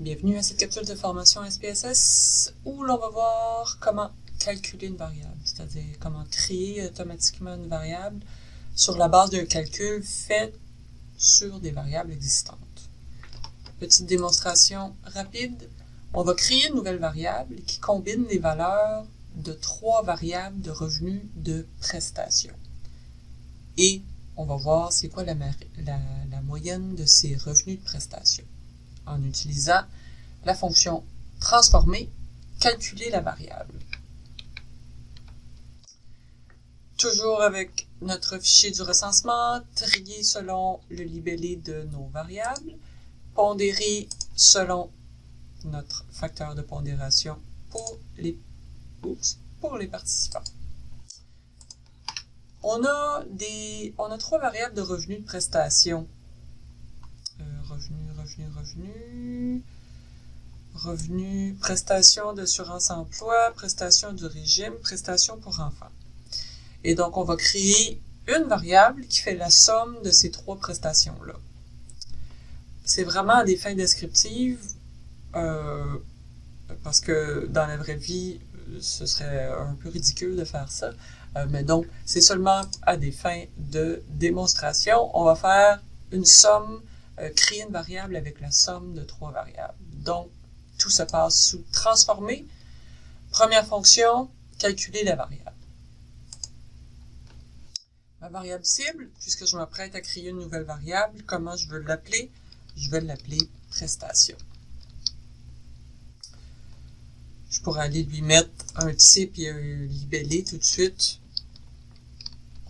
Bienvenue à cette capsule de formation SPSS où l'on va voir comment calculer une variable, c'est-à-dire comment créer automatiquement une variable sur la base d'un calcul fait sur des variables existantes. Petite démonstration rapide. On va créer une nouvelle variable qui combine les valeurs de trois variables de revenus de prestation. Et on va voir c'est quoi la, moyenne de ces revenus de prestation. En utilisant la fonction transformer, calculer la variable. Toujours avec notre fichier du recensement, trier selon le libellé de nos variables, pondérer selon notre facteur de pondération pour les, participants. On a, on a trois variables de revenus de prestation. Revenu, revenu, revenu. Revenu, prestation d'assurance emploi, prestation du régime, prestation pour enfants. Et donc, on va créer une variable qui fait la somme de ces trois prestations-là. C'est vraiment à des fins descriptives, euh, parce que dans la vraie vie, ce serait un peu ridicule de faire ça. Euh, mais donc, c'est seulement à des fins de démonstration. On va faire une somme, créer une variable avec la somme de trois variables. Donc, tout se passe sous transformer. Première fonction, calculer la variable. Ma variable cible, puisque je m'apprête à créer une nouvelle variable, comment je veux l'appeler? Je vais l'appeler prestation. Je pourrais aller lui mettre un type et un libellé tout de suite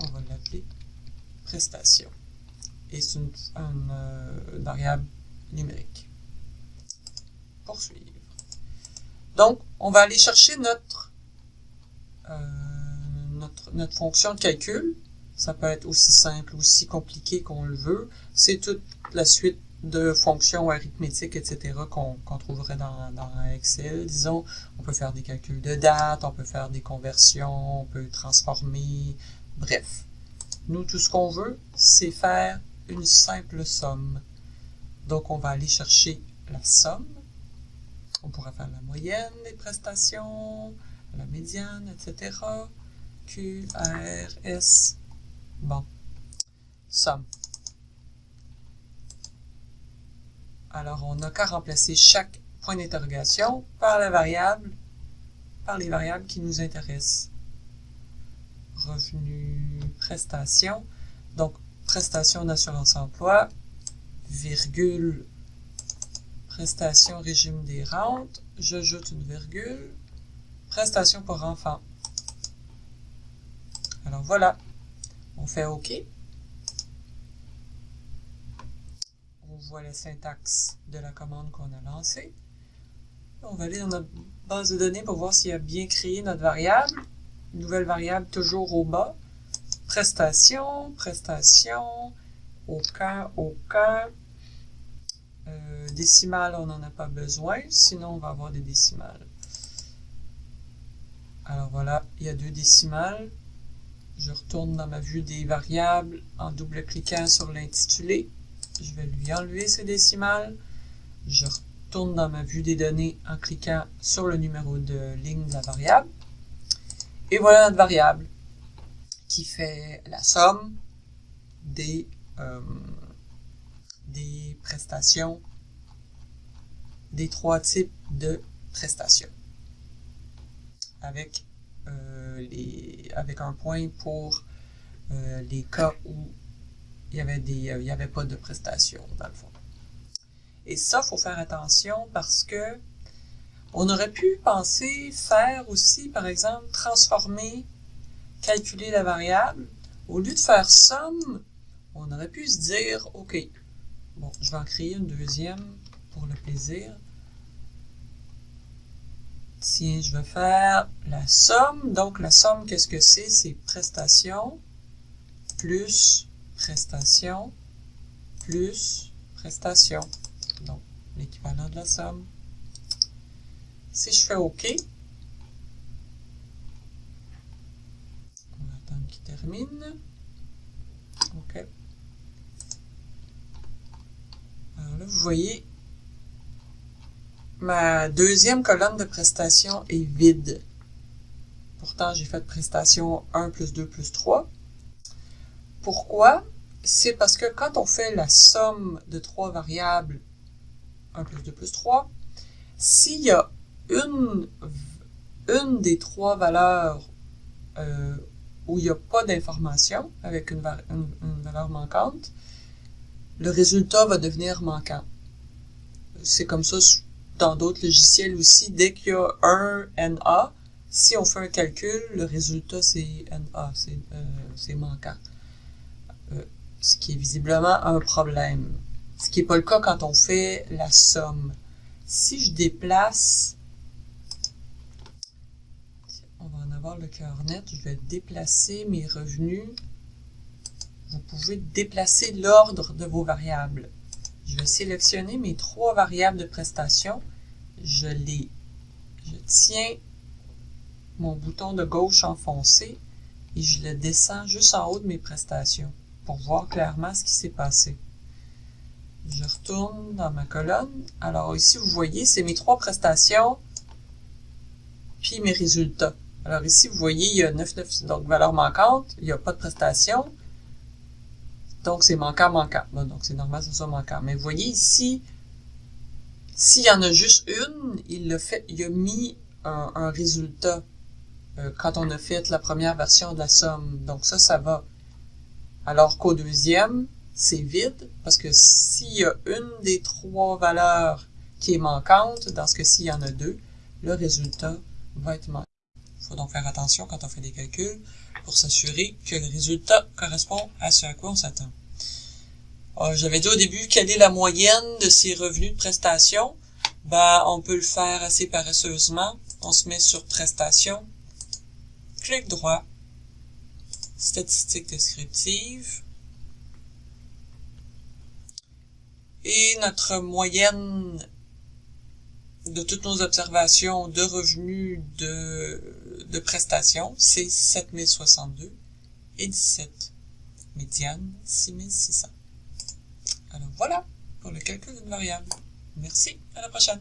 on va l'appeler prestation. Et c'est une, euh, variable numérique. Poursuivre. Donc, on va aller chercher notre, euh, notre, notre, fonction de calcul. Ça peut être aussi simple, aussi compliqué qu'on le veut. C'est toute la suite de fonctions arithmétiques, etc., qu'on trouverait dans, dans, Excel. Disons, on peut faire des calculs de date, on peut faire des conversions, on peut transformer, Bref, nous, tout ce qu'on veut, c'est faire une simple somme. Donc, on va aller chercher la somme. On pourrait faire la moyenne des prestations, la médiane, etc. Q, R, S. Bon. Somme. Alors, on n'a qu'à remplacer chaque point d'interrogation par la variable, par les variables qui nous intéressent revenu prestation. Donc, prestation d'assurance emploi, virgule, prestation régime des rentes, j'ajoute une virgule, prestation pour enfants. Alors voilà, on fait OK. On voit la syntaxe de la commande qu'on a lancée. On va aller dans notre base de données pour voir s'il a bien créé notre variable nouvelle variable toujours au bas. Prestation, prestation, aucun, aucun. Euh, décimales, on n'en a pas besoin, sinon on va avoir des décimales. Alors voilà, il y a deux décimales. Je retourne dans ma vue des variables en double-cliquant sur l'intitulé. Je vais lui enlever ces décimales. Je retourne dans ma vue des données en cliquant sur le numéro de ligne de la variable. Et voilà notre variable qui fait la somme des, euh, des prestations, des trois types de prestations. Avec, euh, les, avec un point pour euh, les cas où il y avait il avait pas de prestations dans le fond. Et ça, faut faire attention parce que on aurait pu penser faire aussi, par exemple, transformer, calculer la variable. Au lieu de faire somme, on aurait pu se dire, OK, bon, je vais en créer une deuxième pour le plaisir. Tiens, je vais faire la somme. Donc, la somme, qu'est-ce que c'est? C'est prestation plus prestation plus prestation. Donc, l'équivalent de la somme. Si je fais OK, qu'il termine. OK. Alors là, vous voyez, ma deuxième colonne de prestation est vide. Pourtant, j'ai fait prestation 1 plus 2 plus 3. Pourquoi? C'est parce que quand on fait la somme de trois variables, 1 plus 2 plus 3, s'il y a une, une des trois valeurs euh, où il n'y a pas d'information avec une, valeur manquante, le résultat va devenir manquant. C'est comme ça dans d'autres logiciels aussi. Dès qu'il y a un NA, si on fait un calcul, le résultat c'est NA, c'est euh, manquant. Euh, ce qui est visiblement un problème. Ce qui n'est pas le cas quand on fait la somme. Si je déplace le cœur net, je vais déplacer mes revenus. Vous pouvez déplacer l'ordre de vos variables. Je vais sélectionner mes trois variables de prestation. Je les, je tiens mon bouton de gauche enfoncé et je le descends juste en haut de mes prestations pour voir clairement ce qui s'est passé. Je retourne dans ma colonne. Alors ici, vous voyez, c'est mes trois prestations, puis mes résultats. Alors ici, vous voyez, il y a 9, 9 donc valeur manquante, il n'y a pas de prestation. Donc c'est manquant, manquant. Bon, donc c'est normal que ce soit manquant. Mais vous voyez ici, s'il y en a juste une, il a, fait, il a mis un, résultat euh, quand on a fait la première version de la somme. Donc ça, ça va. Alors qu'au deuxième, c'est vide, parce que s'il y a une des trois valeurs qui est manquante, dans ce cas-ci, il y en a deux, le résultat va être manquant. Faut donc faire attention quand on fait des calculs pour s'assurer que le résultat correspond à ce à quoi on s'attend. Euh, j'avais dit au début quelle est la moyenne de ces revenus de prestation? Ben, on peut le faire assez paresseusement. On se met sur prestation, clic droit, statistiques descriptives, et notre moyenne de toutes nos observations de revenus de prestations, c'est 7062 et 17. Médiane, 6600. Alors voilà pour le calcul d'une variable. Merci, à la prochaine.